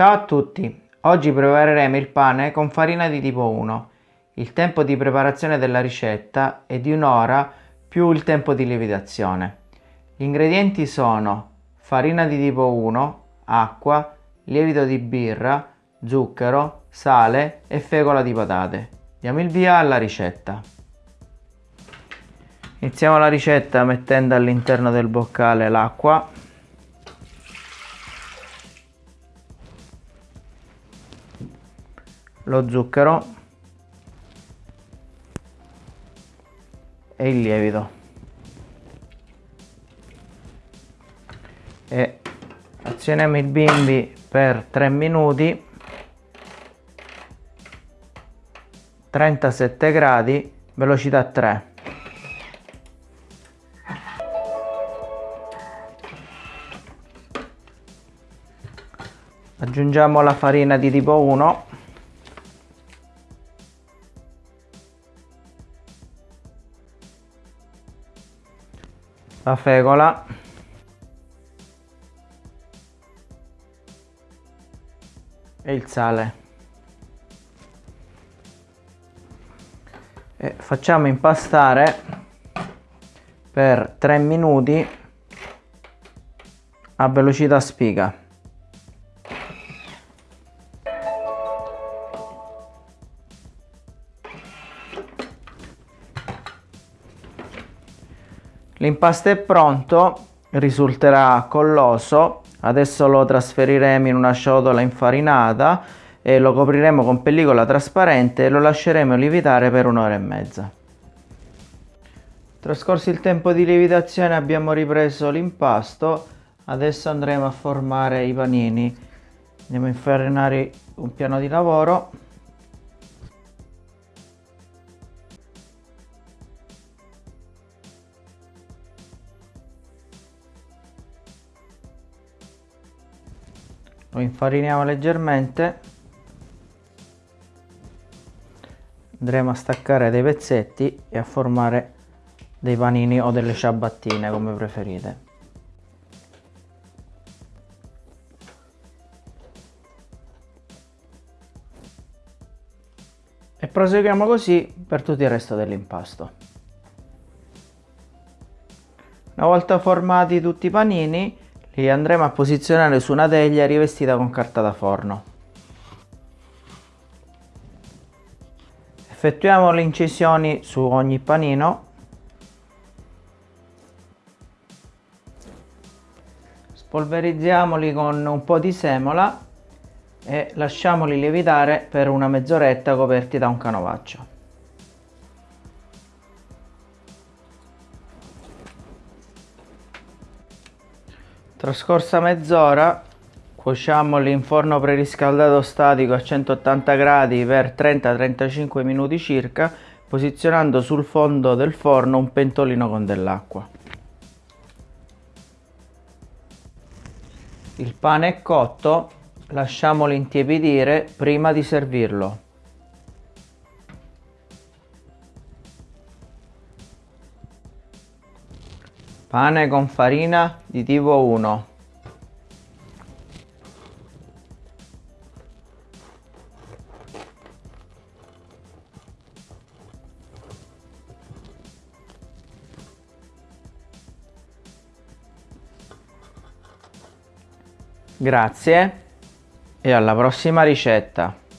Ciao a tutti, oggi prepareremo il pane con farina di tipo 1. Il tempo di preparazione della ricetta è di un'ora più il tempo di lievitazione. Gli ingredienti sono farina di tipo 1, acqua, lievito di birra, zucchero, sale e fecola di patate. Diamo il via alla ricetta. Iniziamo la ricetta mettendo all'interno del boccale l'acqua lo zucchero e il lievito. E azioniamo il bimbi per 3 minuti 37 gradi velocità 3 aggiungiamo la farina di tipo 1 la fecola e il sale. E facciamo impastare per 3 minuti a velocità spiga L'impasto è pronto, risulterà colloso, adesso lo trasferiremo in una ciotola infarinata e lo copriremo con pellicola trasparente e lo lasceremo lievitare per un'ora e mezza. Trascorso il tempo di lievitazione abbiamo ripreso l'impasto, adesso andremo a formare i panini. Andiamo a infarinare un piano di lavoro lo infariniamo leggermente. Andremo a staccare dei pezzetti e a formare dei panini o delle ciabattine come preferite. E proseguiamo così per tutto il resto dell'impasto. Una volta formati tutti i panini li andremo a posizionare su una teglia rivestita con carta da forno. Effettuiamo le incisioni su ogni panino. Spolverizziamoli con un po' di semola e lasciamoli lievitare per una mezz'oretta coperti da un canovaccio. Trascorsa mezz'ora cuociamoli in forno preriscaldato statico a 180 gradi per 30-35 minuti circa posizionando sul fondo del forno un pentolino con dell'acqua. Il pane è cotto, lasciamolo intiepidire prima di servirlo. Pane con farina di tipo 1. Grazie e alla prossima ricetta.